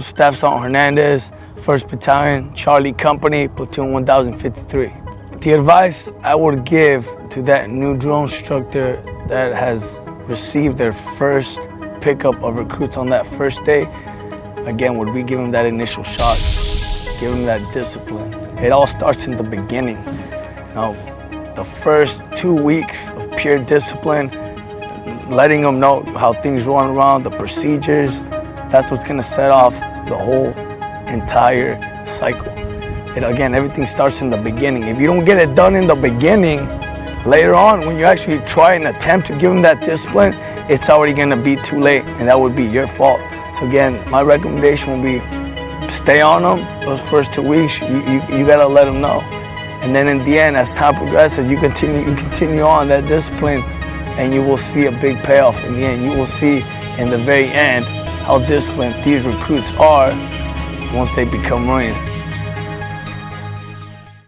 Staff Hernandez, 1st Battalion, Charlie Company, Platoon 1053. The advice I would give to that new drill instructor that has received their first pickup of recruits on that first day, again, would be give them that initial shot, give them that discipline. It all starts in the beginning. Now, the first two weeks of pure discipline, letting them know how things run around, the procedures, that's what's gonna set off the whole entire cycle. And again, everything starts in the beginning. If you don't get it done in the beginning, later on, when you actually try and attempt to give them that discipline, it's already gonna be too late, and that would be your fault. So again, my recommendation would be stay on them those first two weeks. You, you, you gotta let them know. And then in the end, as time progresses, you continue, you continue on that discipline, and you will see a big payoff in the end. You will see in the very end how disciplined these recruits are once they become Marines.